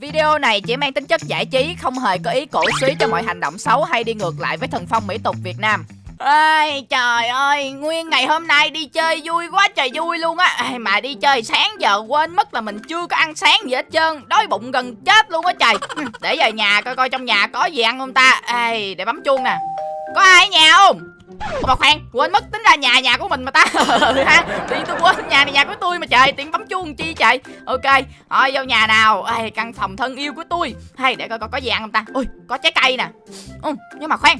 Video này chỉ mang tính chất giải trí, không hề có ý cổ suý cho mọi hành động xấu hay đi ngược lại với thần phong mỹ tục Việt Nam. Ai, trời ơi, nguyên ngày hôm nay đi chơi vui quá trời vui luôn á Ai, Mà đi chơi sáng giờ quên mất là mình chưa có ăn sáng gì hết trơn Đói bụng gần chết luôn á trời Để về nhà coi coi trong nhà có gì ăn không ta Ai, Để bấm chuông nè Có ai ở nhà không? Mà khoan, quên mất tính ra nhà nhà của mình mà ta. Ừ ha, thì tôi quên nhà này nhà của tôi mà trời Tiện bấm chuông chi trời Ok, thôi vô nhà nào. Ai, Căn phòng thân yêu của tôi. Hay để coi coi có gì ăn không ta? Ui, có trái cây nè. Ừ, Nhưng mà khoan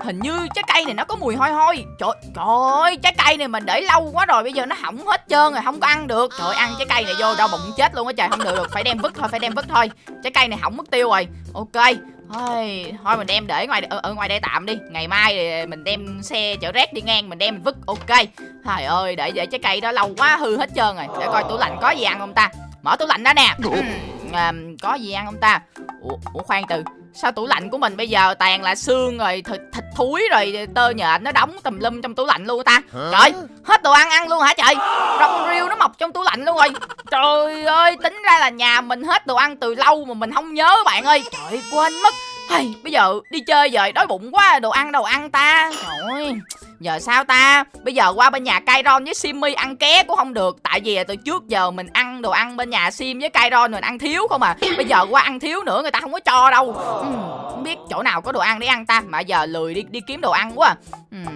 Hình như trái cây này nó có mùi hôi hôi. Trời, trời ơi, trái cây này mình để lâu quá rồi Bây giờ nó hỏng hết trơn rồi, không có ăn được. Trời ăn trái cây này vô đau bụng chết luôn á trời. Không được được, phải đem vứt thôi, phải đem vứt thôi. Trái cây này hỏng mất tiêu rồi. Ok Thôi, thôi mình đem để ngoài ở, ở ngoài đây tạm đi. Ngày mai thì mình đem xe chở rác đi ngang Mình đem mình vứt, ok. Trời ơi, để để trái cây đó lâu quá hư hết trơn rồi. Để coi tủ lạnh có gì ăn không ta. Mở tủ lạnh ra nè. Ừm, à, Có gì ăn không ta? Ủa, ủa khoan từ Sao tủ lạnh của mình bây giờ toàn là xương rồi thịt, thịt thúi rồi tơ nhện nó đóng tùm lum trong tủ lạnh luôn ta. Trời hết đồ ăn ăn luôn hả trời? Rong riêu nó mọc trong tủ lạnh luôn rồi. Trời ơi tính ra là nhà mình hết đồ ăn từ lâu mà mình không nhớ bạn ơi. Trời quên mất. Hay, bây giờ đi chơi rồi đói bụng quá đồ ăn đâu ăn ta? Trời ơi Giờ sao ta? Bây giờ qua bên nhà Kairon với Simmy ăn ké cũng không được Tại vì từ trước giờ mình ăn đồ ăn bên nhà Sim với Kairon mình ăn thiếu không à. Bây giờ qua ăn thiếu nữa người ta không có cho đâu. Ừm, Không biết chỗ nào có đồ ăn để ăn ta. Mà giờ lười đi đi kiếm đồ ăn quá. À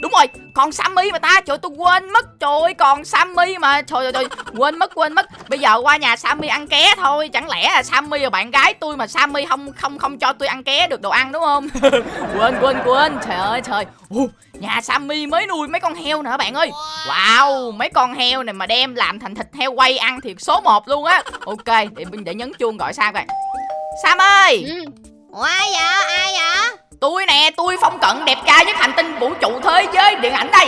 đúng rồi còn Sammy mà ta trời tôi quên mất trời ơi, còn Sammy mà trời ơi trời quên mất quên mất. Bây giờ qua nhà Sammy ăn ké thôi chẳng lẽ là Sammy là bạn gái tôi mà Sammy không không không cho tôi ăn ké được đồ ăn đúng không? Quên quên quên trời ơi trời. Ồ, nhà Sammy mới nuôi mấy con heo nữa bạn ơi. Wow mấy con heo này mà đem làm thành thịt heo quay ăn thì số 1 luôn á. Ok để để nhấn chuông gọi Sam coi. Sam ơi! Ừ. Ủa ai vậy? Ai vậy? Tôi nè tôi phong cận đẹp trai nhất hành tinh vũ trụ thế giới điện ảnh đây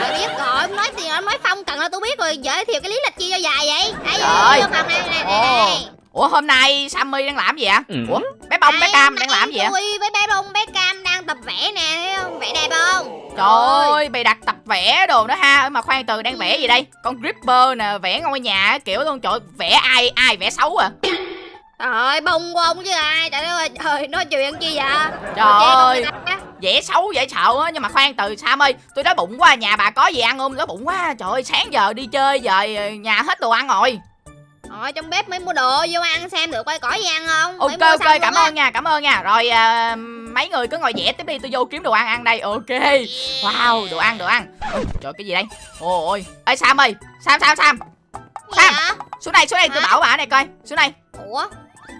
Trời biết rồi nói gì em nói phong cận là tôi biết rồi giới thiệu cái lý lịch chi cho dài vậy ai Trời. vô phòng này này này, Ồ. này. Ủa hôm nay Sammy đang làm gì ạ? Ừ. Ủa bé bông bé cam đang làm gì ạ? tôi với bé bông bé cam đang tập vẽ nè thấy không vẽ đẹp không Trời ơi bày đặt tập vẽ đồ đó ha Mà khoan từ đang vẽ gì đây? Con Gripper nè vẽ ngôi nhà kiểu luôn Trời ơi, vẽ ai ai vẽ xấu à Trời ơi bông của ông chứ ai? Trời ơi trời nói chuyện chi vậy? Trời ơi. Vẽ xấu dễ sợ á Nhưng mà khoan từ Sam ơi Tôi đói bụng quá nhà bà có gì ăn không? Đói bụng quá Trời ơi sáng giờ đi chơi giờ ờ, nhà hết đồ ăn rồi. Rồi trong bếp mới mua đồ vô ăn xem được coi có gì ăn không? Ok ok cảm ơn nha cảm ơn nha. Rồi à, mấy người cứ ngồi vẽ tiếp đi tôi vô kiếm đồ ăn ăn đây Ok. Wow đồ ăn đồ ăn. Ôi, Trời cái gì đây? Ôi ôi Ê Sam ơi Sam Sam Sam. Sam. Xuống đây xuống đây tôi bảo bà này coi Xuống đây. Ủa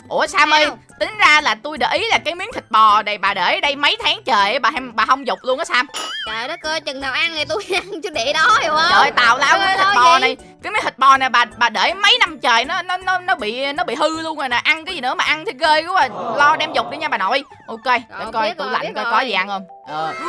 Ủa Sam ơi? Tính ra là tôi để ý là cái miếng thịt bò này bà để ở đây mấy tháng trời bà bà không dục luôn á Sam trời đất ơi chừng nào ăn thì tôi ăn chứ để đó hiểu không Trời ơi tào lao cái thịt bò gì? này Cái miếng thịt bò này bà bà để mấy năm trời nó nó nó nó bị nó bị hư luôn rồi nè Ăn cái gì nữa mà ăn thì ghê quá à. Lo đem dục đi nha bà nội Ok để Rồi, coi tủ rồi, lạnh coi rồi. có gì ăn không Ờ.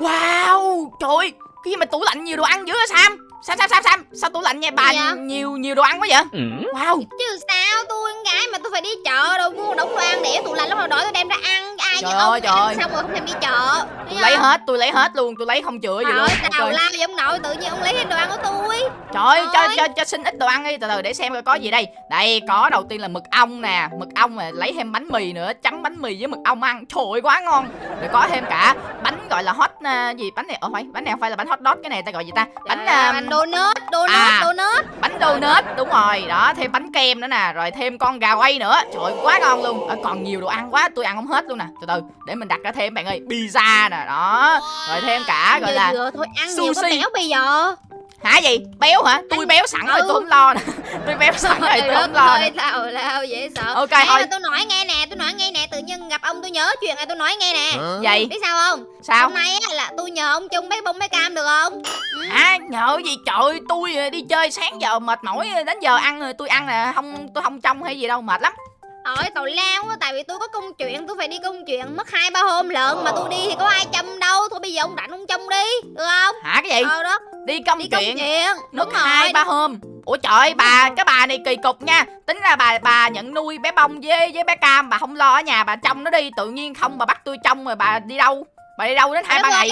Wow Trời ơi Cái gì mà tủ lạnh nhiều đồ ăn dữ hả Sam Sam Sam Sam Sam. Sao tủ lạnh nha bà vậy? nhiều nhiều đồ ăn quá vậy? Ừ. Wow. Chứ sao tôi con gái mà tôi phải đi chợ đâu mua đống đồ ăn để tủ lạnh lúc nào đói tôi đem ra ăn. Ai Trời như ơi, ông trời ăn xong rồi không thèm đi chợ? Tôi lấy hết tôi lấy hết luôn Tôi lấy không chữa gì Trời luôn Ok. lao vậy ông nội tự nhiên ông lấy hết đồ ăn của tôi. Trời ơi, cho, cho, cho xin ít đồ ăn đi Từ từ để xem coi có gì đây. Đây có đầu tiên là mực ong nè Mực ong này lấy thêm bánh mì nữa Chấm bánh mì với mực ong ăn. Trời ơi quá ngon. Rồi có thêm cả bánh gọi là hot à, gì bánh này Ồ phải bánh này không phải là bánh hot dog Cái này ta gọi gì ta? Bánh Trời ơi, à, bánh donut donut à. donut. bánh donut Đúng rồi. Đó thêm bánh kem nữa nè Rồi thêm con gà quay nữa. Trời ơi quá ngon luôn. Ờ, Còn nhiều đồ ăn quá tôi ăn không hết luôn nè. Từ từ để mình đặt ra thêm bạn ơi Pizza nè đó. Rồi thêm cả gọi là vừa thôi ăn nhiều có sushi. béo bây giờ. Hả gì? Béo hả? Tôi béo sẵn rồi Ừ. tôi không lo nè. Tôi béo sẵn rồi tôi không lo ơi tào lao dễ sợ. Ok, Nãy thôi. tôi nói nghe nè tôi nói nghe nè tự ông tôi nhớ chuyện này tôi nói nghe nè. Vậy biết sao không? Sao? Hôm nay á, là tôi nhờ ông chung bé bông bé cam được không? À nhờ gì? Trời ơi, tôi đi chơi sáng giờ mệt mỏi đến giờ ăn rồi tôi ăn là không tôi không trông hay gì đâu mệt lắm. Hỏi tào lao á tại vì tôi có công chuyện tôi phải đi công chuyện mất hai ba hôm lận mà tôi đi thì có ai chăm đâu. Thôi bây giờ ông rảnh ông trông đi được không? Hả cái gì? Ờ đó đi công đi công chuyện. chuyện mất đúng rồi hai ba hôm. Ủa trời ơi bà cái bà này kỳ cục nha. Tính ra bà bà nhận nuôi bé bông với với bé cam bà không lo ở nhà bà trông nó đi. Tự nhiên không bà bắt tôi trông rồi bà đi đâu? Bà đi đâu đến hai ba ngày?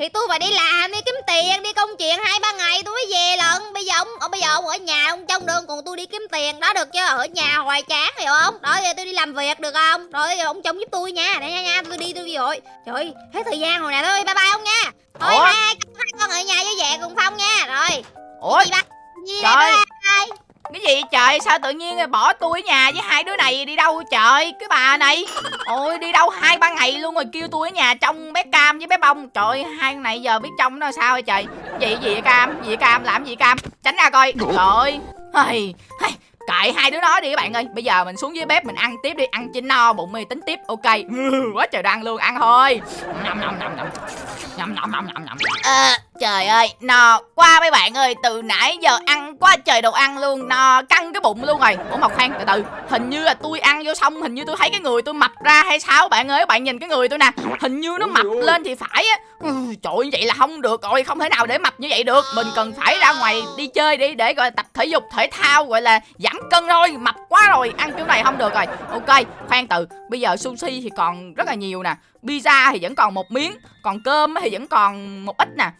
Thì tôi phải đi làm, đi kiếm tiền, đi công chuyện hai ba ngày tôi mới về lận. Bây giờ ông, ông bây giờ ông ở nhà, ông trong đường còn tôi đi kiếm tiền. Đó được chưa? Ở nhà hoài chán hiểu không? Đó giờ tôi đi làm việc được không? Rồi giờ ông trông giúp tôi nha. Để nha nha, tôi đi tôi đi rồi Trời ơi, hết thời gian rồi nè. Thôi, bye bye ông nha Thôi Ủa? hai, hai con ở nhà với về cùng Phong nha. Rồi, ủa? gì ba? Gì Trời. bye cái gì trời? Sao tự nhiên bỏ tôi ở nhà với hai đứa này đi đâu trời? Cái bà này. Ôi đi đâu hai ba ngày luôn rồi kêu tôi ở nhà trong bé cam với bé bông. Trời hai này giờ biết trong nó sao vậy trời? Gì gì vậy cam? Gì vậy cam? Làm gì cam? Tránh ra coi. Trời ơi Kệ hai đứa nó đi các bạn ơi. Bây giờ mình xuống dưới bếp mình ăn tiếp đi. Ăn chín no, bụng mì tính tiếp. Ok. Quá trời đang luôn. Ăn thôi. Nhầm nhầm nhầm nhầm Nhầm nhầm nhầm nhầm trời ơi no quá mấy bạn ơi từ nãy giờ ăn quá trời đồ ăn luôn no căng cái bụng luôn rồi. Ủa mà khoan từ từ hình như là tôi ăn vô xong hình như tôi thấy cái người tôi mập ra hay sao bạn ơi? Bạn nhìn cái người tôi nè hình như nó mập lên thì phải á. Ừ, trời ơi, vậy là không được rồi không thể nào để mập như vậy được. Mình cần phải ra ngoài đi chơi đi để gọi là tập thể dục thể thao gọi là giảm cân thôi mập quá rồi ăn kiểu này không được rồi. Ok khoan từ bây giờ sushi thì còn rất là nhiều nè pizza thì vẫn còn một miếng còn cơm thì vẫn còn một ít nè.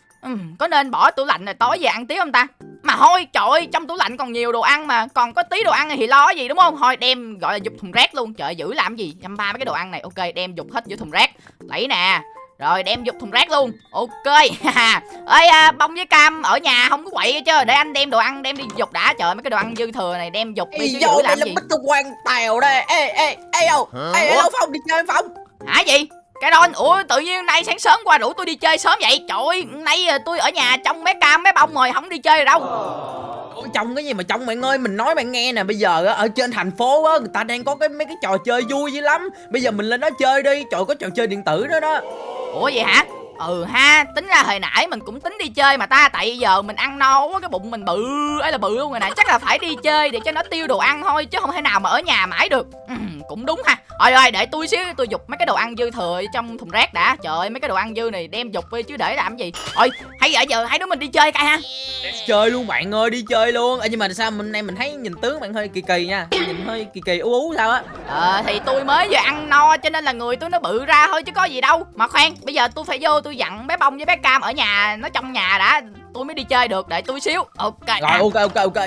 Có nên bỏ tủ lạnh rồi tối về ăn tiếp không ta? Mà thôi trời ơi trong tủ lạnh còn nhiều đồ ăn mà còn có tí đồ ăn thì lo gì đúng không? Thôi đem gọi là dục thùng rác luôn. Trời giữ làm gì? Dăm ba mấy cái đồ ăn này. Ok đem dục hết vô thùng rác. Lấy nè. Rồi đem dục thùng rác luôn. Ok. Ơi à, bông với cam ở nhà không có quậy hết chứ. Để anh đem đồ ăn đem đi dục đã. Trời ơi, mấy cái đồ ăn dư thừa này đem dục đi chứ vô giữ đây làm là gì? Bích quan tèo đây. Ê ê ê đâu ê đâu phong đi chơi phong. Hả gì cái đó ủa tự nhiên nay sáng sớm qua rủ tôi đi chơi sớm vậy? Trời ơi nay à, tôi ở nhà trong bé cam bé bông rồi không đi chơi rồi đâu. Ủa, trong cái gì mà trong bạn ơi? Mình nói bạn nghe nè bây giờ á, ở trên thành phố á người ta đang có cái mấy cái trò chơi vui dữ lắm. Bây giờ mình lên đó chơi đi. Trời có trò chơi điện tử đó đó. Ủa vậy hả ừ ha tính ra hồi nãy mình cũng tính đi chơi mà ta tại giờ mình ăn no quá cái bụng mình bự ấy là bự luôn rồi nè. Chắc là phải đi chơi để cho nó tiêu đồ ăn thôi chứ không thể nào mà ở nhà mãi được. Ừ, cũng đúng ha. Rồi rồi để tôi xíu tôi dục mấy cái đồ ăn dư thừa trong thùng rác đã. Trời ơi mấy cái đồ ăn dư này đem dục đi chứ để làm gì. Rồi hay giờ giờ hai đứa mình đi chơi coi ha. Chơi luôn bạn ơi đi chơi luôn. Ê, nhưng mà sao mình nay mình thấy nhìn tướng bạn hơi kỳ kỳ nha. Nhìn hơi kỳ kỳ ú ú sao á. Ờ thì tôi mới vừa ăn no cho nên là người tôi nó bự ra thôi chứ có gì đâu. Mà khoan bây giờ tôi phải vô tôi dặn bé bông với bé cam ở nhà nó trong nhà đã tôi mới đi chơi được để tôi xíu. Ok. Rồi ok ok ok.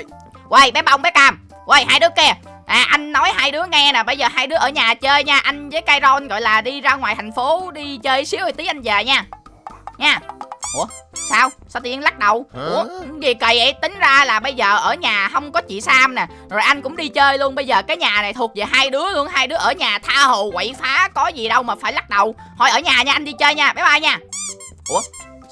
Quay bé bông bé cam. Quay hai đứa kia. À anh nói hai đứa nghe nè Bây giờ hai đứa ở nhà chơi nha. Anh với Kairon gọi là đi ra ngoài thành phố Đi chơi xíu rồi tí anh về nha. Nha Ủa? Sao? Sao tự nhiên lắc đầu? Ủa? Gì kỳ vậy? Tính ra là bây giờ ở nhà không có chị Sam nè. Rồi anh cũng đi chơi luôn. Bây giờ cái nhà này thuộc về hai đứa luôn. Hai đứa ở nhà tha hồ quậy phá Có gì đâu mà phải lắc đầu. Thôi ở nhà nha anh đi chơi nha. Bye bye nha. Ủa?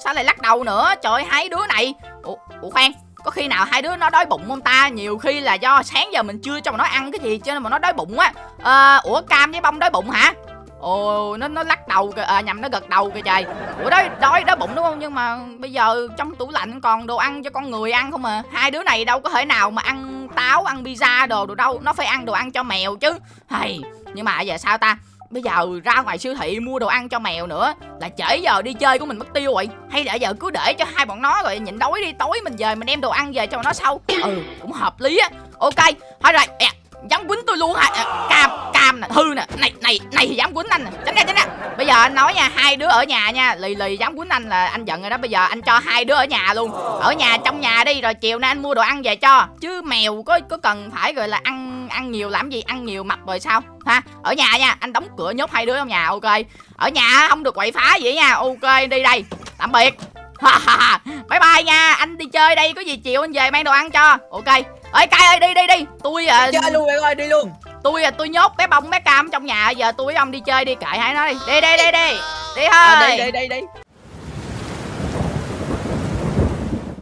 Sao lại lắc đầu nữa? Trời ơi, hai đứa này. Ủa, Ủa khoan. Có khi nào hai đứa nó đói bụng không ta? Nhiều khi là do sáng giờ mình chưa cho mà nó ăn cái gì cho nên mà nó đói bụng á. À, ủa cam với bông đói bụng hả ồ nó nó lắc đầu kìa. À, nhầm nó gật đầu kìa trời ủa đói đói đói bụng đúng không? Nhưng mà bây giờ trong tủ lạnh còn đồ ăn cho con người ăn không à? Hai đứa này đâu có thể nào mà ăn táo ăn pizza đồ đồ đâu. Nó phải ăn đồ ăn cho mèo chứ. Hay nhưng mà giờ sao ta? Bây giờ ra ngoài siêu thị mua đồ ăn cho mèo nữa là trễ giờ đi chơi của mình mất tiêu rồi. Hay là giờ cứ để cho hai bọn nó rồi nhịn đói đi. Tối mình về mình đem đồ ăn về cho nó sau. Ừ cũng hợp lý á. Ok thôi rồi yeah dám quýnh tôi luôn hả à, cam cam nè hư nè. Này này này thì dám quýnh anh nè. Tránh ra tránh ra. Bây giờ anh nói nha hai đứa ở nhà nha lì lì dám quýnh anh là anh giận rồi đó. Bây giờ anh cho hai đứa ở nhà luôn. Ở nhà trong nhà đi rồi chiều nay anh mua đồ ăn về cho. Chứ mèo có có cần phải gọi là ăn ăn nhiều làm gì? Ăn nhiều mập rồi sao? Ha ở nhà nha anh đóng cửa nhốt hai đứa trong nhà ok. Ở nhà không được quậy phá vậy nha ok đi đây. Tạm biệt. Bye bye nha anh đi chơi đây có gì chiều anh về mang đồ ăn cho. Ok ơi cay ơi đi đi đi. Tôi à, chơi luôn bạn ơi đi luôn. tôi à, tôi nhốt bé bông bé cam trong nhà. Giờ tôi với ông đi chơi đi kệ hai nó đi. Đi đi đi đi. Đi thôi à, đi đi đi đi.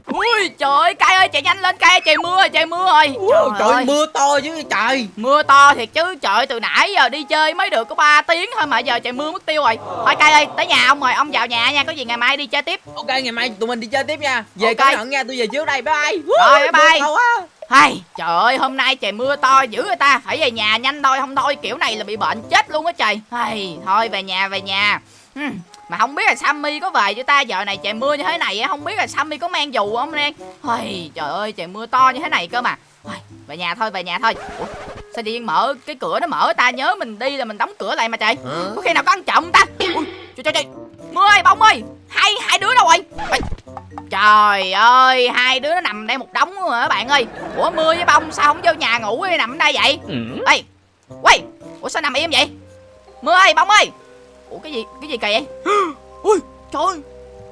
Ui trời ơi cay ơi chạy nhanh lên cay trời mưa rồi trời mưa rồi. Ủa, trời ơi. mưa to chứ trời. Mưa to thiệt chứ trời từ nãy giờ đi chơi mới được có 3 tiếng thôi mà giờ trời mưa mất tiêu rồi. Thôi cay ơi tới nhà ông rồi ông vào nhà nha có gì ngày mai đi chơi tiếp. Ok ngày mai tụi mình đi chơi tiếp nha. Về Ok. cẩn thận nha tôi về trước đây bye. Bye Rồi, bye bye. Hay. Trời ơi hôm nay trời mưa to dữ người ta. Phải về nhà nhanh thôi không thôi. Kiểu này là bị bệnh chết luôn á trời. Hay thôi về nhà về nhà. Hmm, mà không biết là Sammy có về chưa ta? Giờ này trời mưa như thế này á không biết là Sammy có mang dù không Đen Ôi, trời ơi trời mưa to như thế này cơ mà. Ôi, về nhà thôi về nhà thôi. Ủa, sao điên mở cái cửa nó mở ta? Nhớ mình đi là mình đóng cửa lại mà trời. Có khi nào có ăn trộm ta? Ui, trời trời trời. Mưa ơi bông ơi hai hai đứa đâu rồi? Trời ơi hai đứa nó nằm đây một đống rồi các bạn ơi? Ủa mưa với bông sao không vô nhà ngủ đi nằm ở đây vậy? Ê quay ủa sao nằm im vậy? Mưa ơi bông ơi. Ủa cái gì cái gì kỳ vậy ui trời ơi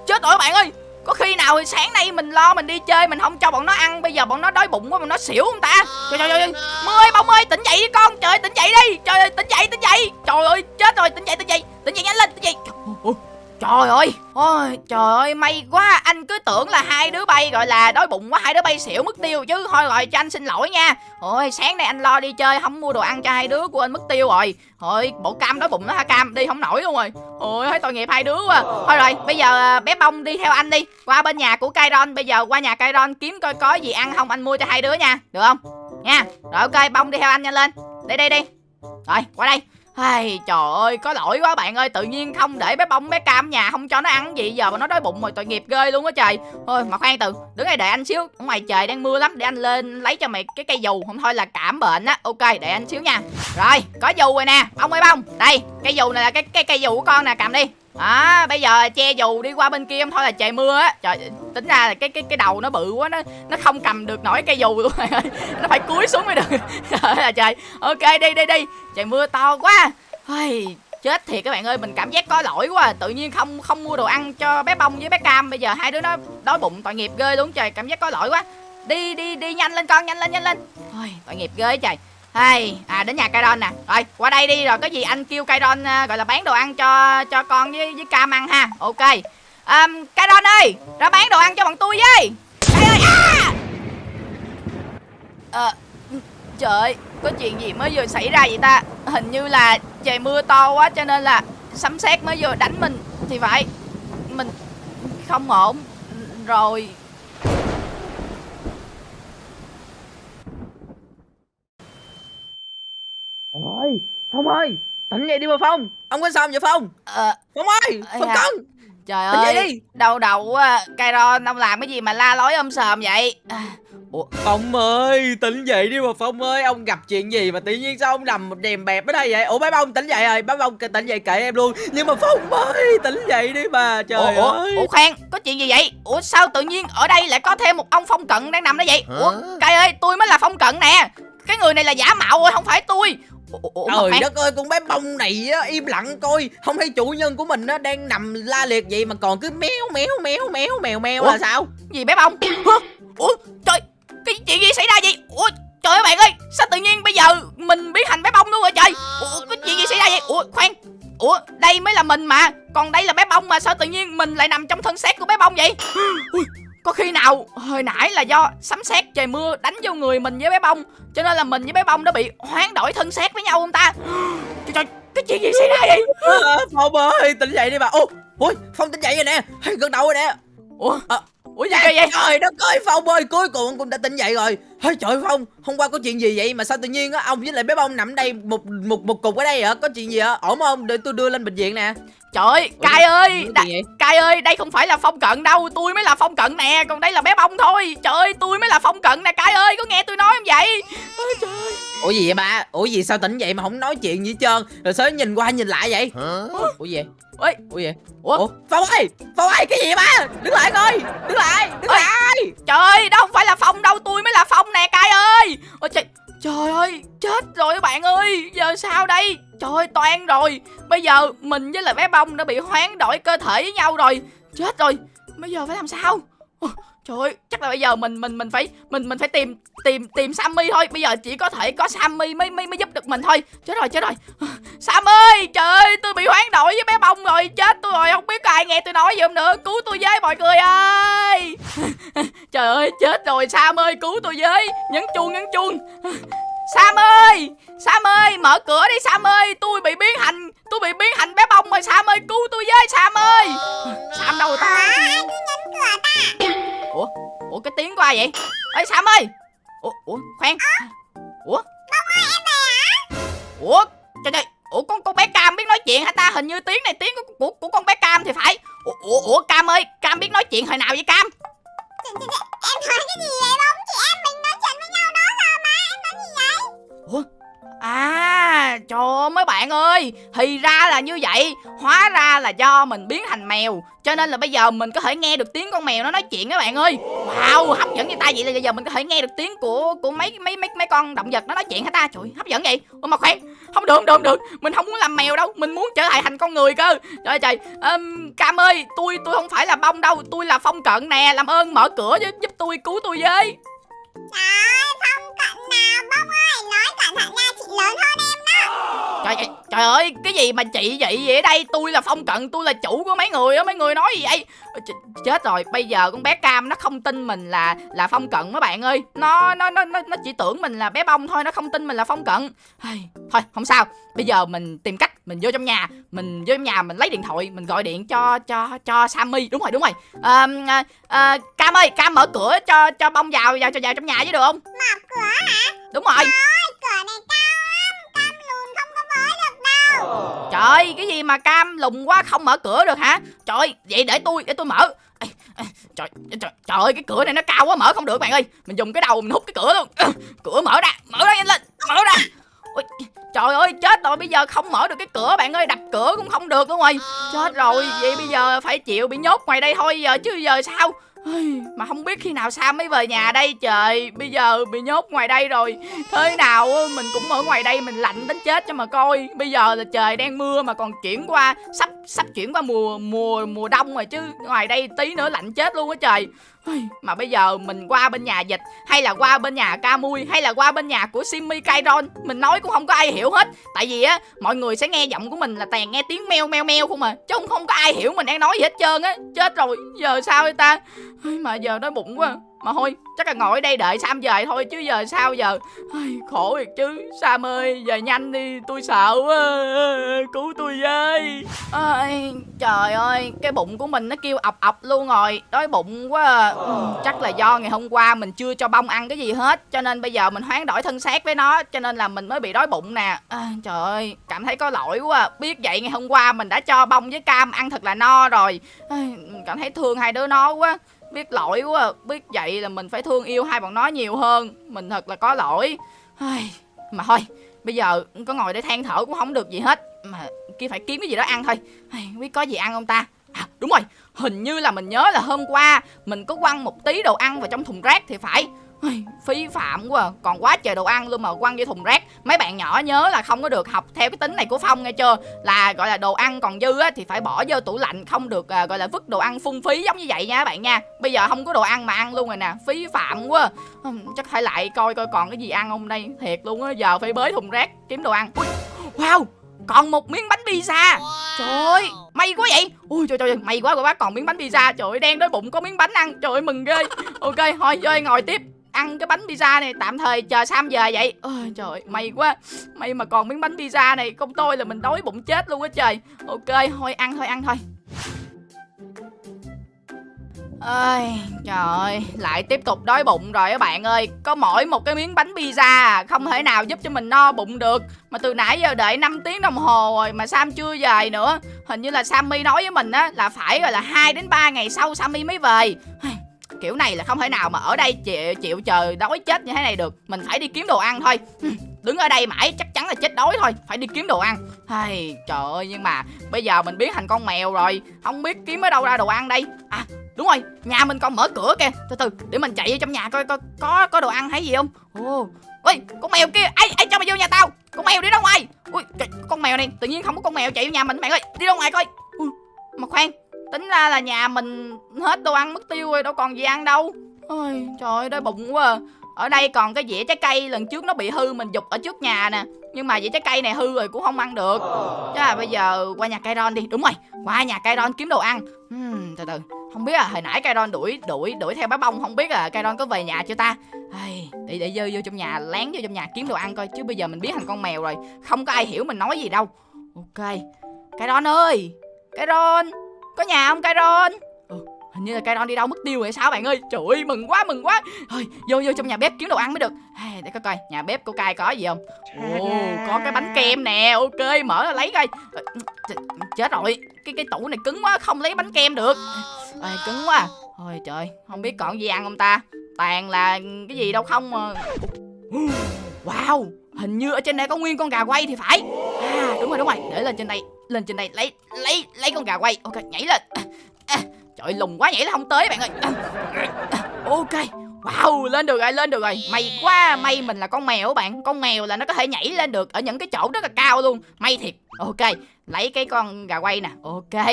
chết rồi các bạn ơi. Có khi nào thì sáng nay mình lo mình đi chơi mình không cho bọn nó ăn bây giờ bọn nó đói bụng quá bọn nó xỉu không ta? Trời trời ơi mưa ơi bông ơi tỉnh dậy đi con. Trời ơi, tỉnh dậy đi. Trời ơi tỉnh dậy tỉnh dậy. Trời ơi chết rồi tỉnh dậy tỉnh dậy. Tỉnh dậy nhanh lên tỉnh dậy. Ôi, Trời ơi, ôi trời ơi may quá. Anh cứ tưởng là hai đứa bay gọi là đói bụng quá Hai đứa bay xỉu mất tiêu chứ. Thôi rồi cho anh xin lỗi nha. Ôi sáng nay anh lo đi chơi Không mua đồ ăn cho hai đứa của anh mất tiêu rồi. Thôi bộ cam đói bụng nó ha cam? Đi không nổi luôn rồi. Ôi thấy tội nghiệp hai đứa quá. Thôi rồi bây giờ à, bé bông đi theo anh đi. Qua bên nhà của Kairon. Bây giờ qua nhà Kairon kiếm coi có gì ăn không Anh mua cho hai đứa nha. Được không? Nha. Rồi ok bông đi theo anh nhanh lên. Đi đi đi. Rồi qua đây. Ai, trời ơi, có lỗi quá bạn ơi, tự nhiên không để bé bông bé cam nhà không cho nó ăn gì giờ mà nó đói bụng rồi tội nghiệp ghê luôn á trời. Thôi mà khoan từ, đứng đây đợi anh xíu, ở ngoài trời đang mưa lắm để anh lên lấy cho mày cái cây dù, không thôi là cảm bệnh á. Ok, để anh xíu nha. Rồi, có dù rồi nè, bông ơi bông. Đây, cây dù này là cái cái cây dù của con nè, cầm đi. Đó, bây giờ che dù đi qua bên kia không thôi là trời mưa á. Trời, tính ra là cái cái cái đầu nó bự quá nó nó không cầm được nổi cây dù luôn rồi. Nó phải cúi xuống mới được. Trời là trời. Ok đi đi đi. Trời mưa to quá. Ôi, chết thiệt các bạn ơi mình cảm giác có lỗi quá à. tự nhiên không không mua đồ ăn cho bé bông với bé cam bây giờ hai đứa nó đói bụng tội nghiệp ghê luôn trời cảm giác có lỗi quá đi đi đi nhanh lên con nhanh lên nhanh lên thôi tội nghiệp ghê trời hay à đến nhà Kairon nè. Rồi qua đây đi rồi có gì anh kêu Kairon à, gọi là bán đồ ăn cho cho con với với cam ăn ha. Ok. Um, Kairon ơi ra bán đồ ăn cho bọn tôi với. À! Ờ, ơi à! à, trời có chuyện gì mới vừa xảy ra vậy ta? Hình như là trời mưa to quá cho nên là sấm sét mới vừa đánh mình. Thì phải mình không ổn. Rồi ơi phong ơi. Tỉnh dậy đi mà phong. Ông có sao vậy phong? Ờ phong ơi phong da. cân. Trời Tỉnh dậy ơi đi. đau đầu quá Kairon ông làm cái gì mà la lối om sòm vậy? À, ủa phong ơi tỉnh dậy đi mà phong ơi. Ông gặp chuyện gì mà tự nhiên sao ông nằm đèm bẹp ở đây vậy? Ủa bé bông tỉnh dậy rồi bé bông tỉnh dậy kệ em luôn. Nhưng mà phong ơi tỉnh dậy đi mà trời ủa, ơi. ủa, khoan có chuyện gì vậy? Ủa sao tự nhiên ở đây lại có thêm một ông phong cận đang nằm đó vậy? Ủa cay ơi tôi mới là phong cận nè. Cái người này là giả mạo rồi không phải tôi trời đất ơi con bé bông này á im lặng coi. Không thấy chủ nhân của mình á đang nằm la liệt vậy mà còn cứ méo méo méo méo mèo mèo là sao? Gì bé bông? Ủa trời cái chuyện gì xảy ra vậy? Ủa trời ơi bạn ơi sao tự nhiên bây giờ mình biến thành bé bông luôn rồi trời? Ủa cái chuyện gì xảy ra vậy? Ủa khoan. Ủa đây mới là mình mà. Còn đây là bé bông mà sao tự nhiên mình lại nằm trong thân xác của bé bông vậy? Ui, có khi nào hồi nãy là do sấm sét trời mưa đánh vô người mình với bé bông cho nên là mình với bé bông đã bị hoán đổi thân xác với nhau không ta? Trời, trời cái chuyện gì xảy ra vậy? À, phong ơi tỉnh dậy đi mà ô ôi phong tỉnh dậy rồi nè gần đầu rồi nè. Ủa À, ủa gì vậy? Trời đất ơi Phong ơi Cuối cùng cũng đã tỉnh dậy rồi. Hey, Trời Phong Hôm qua có chuyện gì vậy? Mà sao tự nhiên á Ông với lại bé bông nằm đây Một một một cục ở đây hả? Có chuyện gì hả? Ổn không? Để tôi đưa lên bệnh viện nè trời ơi cay ơi Cai ơi, đây không phải là phong cận đâu, tôi mới là phong cận nè, còn đây là bé bông thôi. Trời ơi, tôi mới là phong cận nè, Cai ơi, có nghe tôi nói không vậy? Ôi trời ơi. Ủa gì vậy ba Ủa gì sao tỉnh dậy mà không nói chuyện gì hết trơn Rồi sao nhìn qua nhìn lại vậy Ủa gì Ôi, Ủa gì Ủa? Ủa Phong ơi Phong ơi cái gì vậy ba Đứng lại coi Đứng lại Đứng Ôi. lại trời ơi, đó không phải là phong đâu, tôi mới là phong nè, Cai ơi. Ôi trời, trời ơi, chết rồi các bạn ơi, giờ sao đây? Trời ơi, toan rồi. Bây giờ mình với lại bé bông đã bị hoán đổi cơ thể với nhau rồi. Chết rồi, bây giờ phải làm sao? Ôi, Trời ơi, chắc là bây giờ mình mình mình phải mình mình phải tìm tìm tìm Sammy thôi. Bây giờ chỉ có thể có Sammy mới mới mới giúp được mình thôi. Chết rồi, chết rồi. Sam ơi, trời ơi, tôi bị hoán đổi với bé bông rồi, chết tôi rồi, không biết có ai nghe tôi nói gì không nữa. Cứu tôi với mọi người ơi. trời ơi, chết rồi, Sam ơi, cứu tôi với. Nhấn chuông, nhấn chuông. Sam ơi, Sam ơi, mở cửa đi Sam ơi, tôi bị biến thành, tôi bị biến thành bé bông rồi Sam ơi, cứu tôi với Sam ơi. Sam đâu ta? Ủa, ủa cái tiếng của ai vậy? Ê Sam ơi. Ủa, ủa, khoan. Ủa? Ủa, trời trời, ủa con con bé Cam biết nói chuyện hả ta? Hình như tiếng này tiếng của của, của con bé Cam thì phải. Ủa, ủa, ủa Cam ơi, Cam biết nói chuyện hồi nào vậy Cam? Em nói cái gì vậy bông chị em mình nói chuyện với nhau đó rồi mà em nói gì vậy Ủa? À, Trời ơi mấy bạn ơi Thì ra là như vậy Hóa ra là do mình biến thành mèo Cho nên là bây giờ mình có thể nghe được tiếng con mèo nó nói chuyện các bạn ơi. Wow hấp dẫn như ta vậy là bây giờ mình có thể nghe được tiếng của của mấy mấy mấy mấy con động vật nó nói chuyện hả ta? Trời hấp dẫn vậy. Ủa mà khoan Không được được được. Mình không muốn làm mèo đâu Mình muốn trở lại thành con người cơ. Trời trời. Um, Cam ơi tôi tôi không phải là bông đâu Tôi là phong cận nè Làm ơn mở cửa giúp, giúp tôi cứu tôi với. Trời ơi, không cận nào bông ơi, nói cẩn thận nha, chị lớn hơn em đó. Trời, trời ơi cái gì mà chị vậy? Vậy ở đây Tôi là phong cận tôi là chủ của mấy người á. Mấy người nói gì vậy? Ch Chết rồi. Bây giờ con bé Cam nó không tin mình là là phong cận mấy bạn ơi. Nó nó nó nó, nó chỉ tưởng mình là bé bông thôi Nó không tin mình là phong cận. Thôi không sao. Bây giờ mình tìm cách mình vô trong nhà Mình vô trong nhà mình lấy điện thoại Mình gọi điện cho cho cho Sammy. Đúng rồi đúng rồi. À, à, à, Cam ơi Cam mở cửa cho cho bông vào vào cho vào trong nhà chứ được không? Mở cửa hả? Đúng rồi. Ôi, cửa này cao lắm, cam lùn không có mới được đâu. Trời cái gì mà cam lùng quá không mở cửa được hả? Trời vậy để tôi để tôi mở. Ê, ê, trời, trời, trời ơi cái cửa này nó cao quá mở không được bạn ơi. Mình dùng cái đầu mình hút cái cửa luôn. Cửa mở ra mở ra nhanh lên mở ra. Ôi, Trời ơi chết rồi bây giờ không mở được cái cửa bạn ơi đập cửa cũng không được luôn rồi. Chết rồi vậy bây giờ phải chịu bị nhốt ngoài đây thôi giờ chứ giờ sao mà không biết khi nào Sam mới về nhà đây, trời. Bây giờ bị nhốt ngoài đây rồi. Thế nào mình cũng ở ngoài đây mình lạnh đến chết cho mà coi. Bây giờ là trời đang mưa mà còn chuyển qua, Sắp sắp chuyển qua mùa mùa mùa đông rồi chứ. Ngoài đây tí nữa lạnh chết luôn á trời. Mà bây giờ mình qua bên nhà dịch Hay là qua bên nhà ca mui Hay là qua bên nhà của Simmy Kairon Mình nói cũng không có ai hiểu hết. Tại vì á mọi người sẽ nghe giọng của mình là toàn nghe tiếng meo meo meo không à Chứ không, không có ai hiểu mình đang nói gì hết trơn á. Chết rồi giờ sao vậy ta? Mà giờ đói bụng quá. Mà thôi chắc là ngồi ở đây đợi Sam về thôi Chứ giờ sao giờ? Ai, Khổ thiệt chứ. Sam ơi về nhanh đi tôi sợ quá. Cứu tôi với. Ai, Trời ơi Cái bụng của mình nó kêu ọc ọc luôn rồi. Đói bụng quá à. Chắc là do ngày hôm qua mình chưa cho bông ăn cái gì hết Cho nên bây giờ mình hoán đổi thân xác với nó Cho nên là mình mới bị đói bụng nè. À, Trời ơi cảm thấy có lỗi quá à. Biết vậy ngày hôm qua mình đã cho bông với cam ăn thật là no rồi. Ai, Cảm thấy thương hai đứa nó quá. Biết lỗi quá. À. Biết vậy là mình phải thương yêu hai bọn nó nhiều hơn. Mình thật là có lỗi. Mà thôi, Bây giờ có ngồi để than thở cũng không được gì hết. Mà kia phải kiếm cái gì đó ăn thôi. Không biết có gì ăn không ta? À đúng rồi, Hình như là mình nhớ là hôm qua Mình có quăng một tí đồ ăn vào trong thùng rác thì phải. Phí phạm quá à. Còn quá trời đồ ăn luôn mà quăng vô thùng rác. Mấy bạn nhỏ nhớ là không có được học theo cái tính này của Phong nghe chưa? Là gọi là đồ ăn còn dư á Thì phải bỏ vô tủ lạnh Không được à, gọi là vứt đồ ăn phung phí giống như vậy nha các bạn nha. Bây giờ không có đồ ăn mà ăn luôn rồi nè. Phí phạm quá à. Chắc phải lại coi coi còn cái gì ăn không đây Thiệt luôn á Giờ phải bới thùng rác kiếm đồ ăn. Ui, Wow còn một miếng bánh pizza. Trời ơi May quá vậy. Ui trời trời may quá quá. Bác còn miếng bánh pizza. Trời ơi đen đói bụng có miếng bánh ăn. Trời ơi mừng ghê. Ok thôi chơi ngồi tiếp. Ăn cái bánh pizza này tạm thời chờ Sam về vậy. Ôi trời ơi, may quá. May mà còn miếng bánh pizza này Không tôi là mình đói bụng chết luôn á trời. Ok thôi ăn thôi ăn thôi. Ơi trời ơi lại tiếp tục đói bụng rồi các bạn ơi. Có mỗi một cái miếng bánh pizza à, không thể nào giúp cho mình no bụng được. Mà từ nãy giờ đợi 5 tiếng đồng hồ rồi mà Sam chưa về nữa. Hình như là Sammy nói với mình á là phải gọi là 2 đến 3 ngày sau Sammy mới về kiểu này là không thể nào mà ở đây chịu, chịu chờ đói chết như thế này được. Mình phải đi kiếm đồ ăn thôi. Đứng ở đây mãi chắc chắn là chết đói thôi. Phải đi kiếm đồ ăn. Hay trời ơi nhưng mà bây giờ mình biến thành con mèo rồi. Không biết kiếm ở đâu ra đồ ăn đây. À đúng rồi nhà mình còn mở cửa kìa. Từ từ để mình chạy vô trong nhà coi coi có có đồ ăn hay gì không? Ồ ôi con mèo kia. Ai ai cho mày vô nhà tao? Con mèo đi ra ngoài. Ui con mèo này tự nhiên không có con mèo chạy vô nhà mình. Bạn ơi đi ra ngoài coi. Ui, mà khoan tính ra là nhà mình hết đồ ăn mất tiêu rồi đâu còn gì ăn đâu. Ôi trời ơi đói bụng quá à. ở đây còn cái dĩa trái cây lần trước nó bị hư mình dục ở trước nhà nè. Nhưng mà dĩa trái cây này hư rồi cũng không ăn được. Chứ là bây giờ qua nhà Kairon đi. Đúng rồi qua nhà Kairon kiếm đồ ăn. Hmm, từ từ. Không biết là hồi nãy Kairon đuổi đuổi đuổi theo bá bông không biết là Kairon có về nhà chưa ta? Ai, để để vô vô trong nhà lén vô trong nhà kiếm đồ ăn coi chứ bây giờ mình biến thành con mèo rồi. Không có ai hiểu mình nói gì đâu. Ok. Kairon ơi Kairon có nhà không cây ron ừ, hình như là cây ron đi đâu mất tiêu rồi sao bạn ơi? Trời ơi mừng quá mừng quá. Thôi vô vô trong nhà bếp kiếm đồ ăn mới được. Để coi coi nhà bếp của cai có gì không? Ồ có cái bánh kem nè. Ok mở ra lấy coi. Ờ, chết rồi. Cái cái tủ này cứng quá không lấy bánh kem được. Ê, cứng quá. Thôi trời không biết còn gì ăn không ta? Toàn là cái gì đâu không mà. Wow hình như ở trên đây có nguyên con gà quay thì phải. À đúng rồi đúng rồi. Để lên trên đây lên trên đây lấy lấy lấy con gà quay. Ok nhảy lên. À, trời lùng quá nhảy là không tới bạn ơi. À, à, ok Wow, lên được rồi, lên được rồi. May quá, may mình là con mèo bạn. Con mèo là nó có thể nhảy lên được Ở những cái chỗ rất là cao luôn. May thiệt. Ok, lấy cái con gà quay nè. Ok.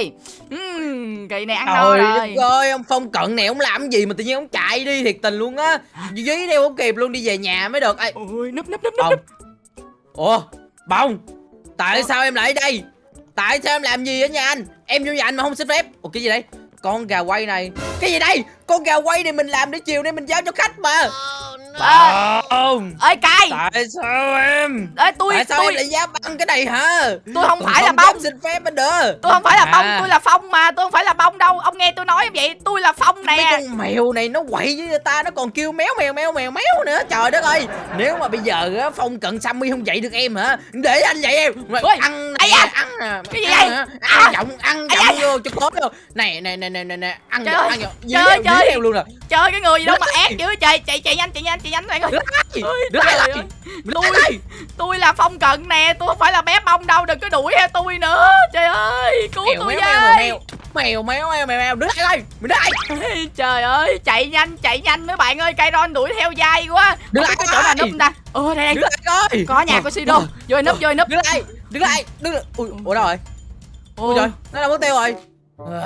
Uhm, Kỳ này ăn Trời rồi. Ơi, ông Phong cận này ông làm gì mà tự nhiên ông chạy đi thiệt tình luôn á. Dí đeo không kịp luôn đi về nhà mới được. Ôi, núp núp núp núp Ủa, Bông Tại sao em lại đây Tại sao em làm gì ở nhà anh? Em vô nhà anh mà không xin phép. Ủa, cái gì đây? Con gà quay này. Cái gì đây? Con gà quay này mình làm để chiều nay mình giao cho khách mà à, Không. Ơi cay. Tại sao em? Ê, tôi, Tại sao tôi, em lại dám ăn cái này hả? Tôi không phải là dám bông xin phép anh đỡ. Tôi không phải là bông, À. tôi là phong mà Tôi không phải là bông đâu. Ông nghe tôi nói vậy Tôi là phong nè. Con mèo này nó quậy với người ta Nó còn kêu méo mèo mèo mèo méo nữa. Trời đất ơi. Nếu mà bây giờ á, Phong cận Sammy không dạy được em hả? Để anh dạy em. Mà Ôi, Ăn ai. Ăn nè Cái gì vậy? hả? À. Ăn giọng Ăn giọng vô cho cốt vô. Này này này này này Ăn giọng. Ăn giọng. Dí Trời theo, ơi, dí trời. theo luôn nè Chơi cái người gì đâu mà ác dữ trời Chạy chạy nhanh chạy nhanh chạy nhanh bạn ơi Đứa Đứa ơi. Đứa Tôi- Tôi là phong cận nè Tôi không phải là bé bông đâu Đừng có đuổi theo tôi nữa. Trời ơi Cứu Mèo tôi với. mèo. Mèo mèo mèo mèo Đứa ơi Đứa này Ê, Trời ơi chạy nhanh chạy nhanh mấy bạn ơi. Cây đuổi theo dai quá. Biết lại cái chỗ nào núp ta Ồ đây Đứa đây coi Có nhà có Sido. Vô núp vô núp. Đứa này Đứa này Đứa Ui Ủa đâu rồi? Ôi trời, nó đâu mất tiêu rồi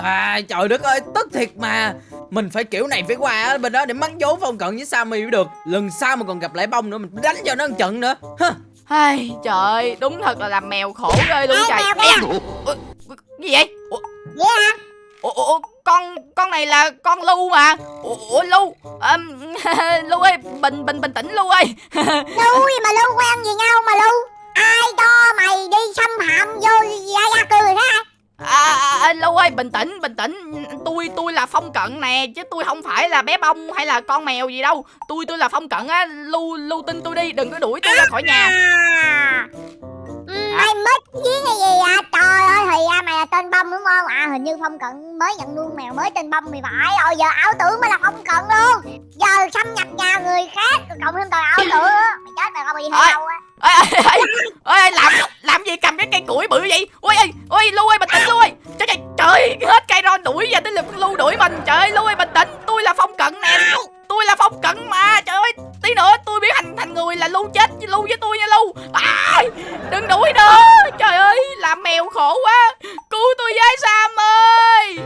à, Trời đất ơi, tức thiệt mà. Mình phải kiểu này phải qua á, bên đó để mắng vốn phong cận với Sammy mới được. Lần sau mà còn gặp lại bông nữa, mình đánh cho nó một trận nữa. Hả? Ai, trời ơi, đúng thật là làm mèo khổ ghê luôn Ê, trời. Mèo ủa, Gì vậy? Ủa, ủa, ủa, con con này là con Lu mà. Ủa, ủa Lu Ờm, Lu ơi, bình bình bình tĩnh Lu ơi. Lưu gì mà Lưu quen gì nhau mà Lưu Ai cho mày đi xâm phạm vô gia gia cư người khác à, à, à, Lu ơi, bình tĩnh, bình tĩnh. Tôi tôi là phong cận nè Chứ tôi không phải là bé bông hay là con mèo gì đâu. Tôi tôi là phong cận á Lu Lu tin tôi đi, đừng có đuổi tôi ra khỏi nhà. À. Mày mất với cái gì à Trời ơi thì ra mày là tên bông đúng không? À hình như Phong Cận mới nhận nuôi mèo mới tên bông thì phải. Rồi giờ ảo tưởng mới là Phong Cận luôn. Giờ xâm nhập nhà người khác Cộng thêm tội ảo tưởng Mày chết mày không bị đâu á ơi ơi ơi làm làm gì cầm cái cây ờ. củi bự vậy? Ui ơi ui lưu ơi bình tĩnh lưu ơi. Trời trời, trời hết cây ron đuổi giờ tới lượt lu đuổi mình. Trời ơi lưu ơi bình tĩnh. Tôi là phong cận nè. Tôi là phong cận mà. Trời ơi tí nữa tôi biến thành thành người là lu chết lu với tôi nha lu. à, đừng đuổi nữa. Trời ơi làm mèo khổ quá. Cứu tôi với sam ơi.